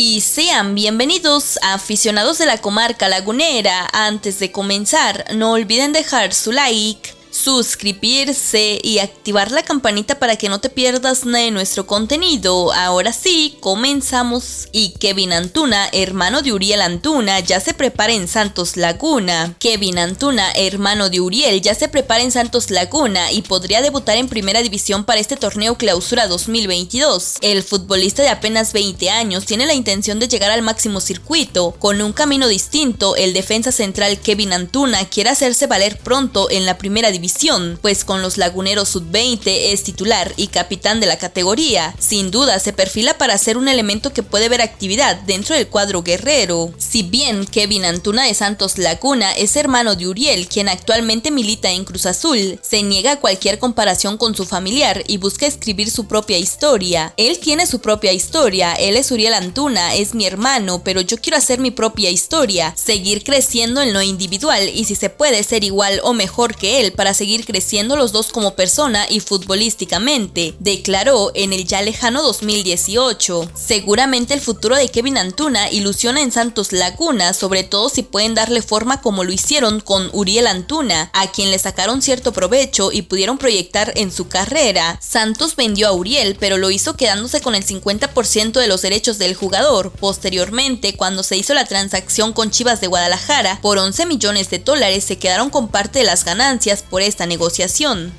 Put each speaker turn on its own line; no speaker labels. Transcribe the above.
y sean bienvenidos a aficionados de la comarca lagunera. Antes de comenzar, no olviden dejar su like, suscribirse y activar la campanita para que no te pierdas nada de nuestro contenido. Ahora sí, comenzamos. Y Kevin Antuna, hermano de Uriel Antuna, ya se prepara en Santos Laguna. Kevin Antuna, hermano de Uriel, ya se prepara en Santos Laguna y podría debutar en primera división para este torneo clausura 2022. El futbolista de apenas 20 años tiene la intención de llegar al máximo circuito. Con un camino distinto, el defensa central Kevin Antuna quiere hacerse valer pronto en la primera división pues con los Laguneros Sub-20 es titular y capitán de la categoría. Sin duda se perfila para ser un elemento que puede ver actividad dentro del cuadro guerrero. Si bien Kevin Antuna de Santos Laguna es hermano de Uriel, quien actualmente milita en Cruz Azul, se niega a cualquier comparación con su familiar y busca escribir su propia historia. Él tiene su propia historia, él es Uriel Antuna, es mi hermano, pero yo quiero hacer mi propia historia, seguir creciendo en lo individual y si se puede ser igual o mejor que él para seguir creciendo los dos como persona y futbolísticamente, declaró en el ya lejano 2018. Seguramente el futuro de Kevin Antuna ilusiona en Santos Laguna, sobre todo si pueden darle forma como lo hicieron con Uriel Antuna, a quien le sacaron cierto provecho y pudieron proyectar en su carrera. Santos vendió a Uriel, pero lo hizo quedándose con el 50% de los derechos del jugador. Posteriormente, cuando se hizo la transacción con Chivas de Guadalajara, por 11 millones de dólares se quedaron con parte de las ganancias por esta negociación.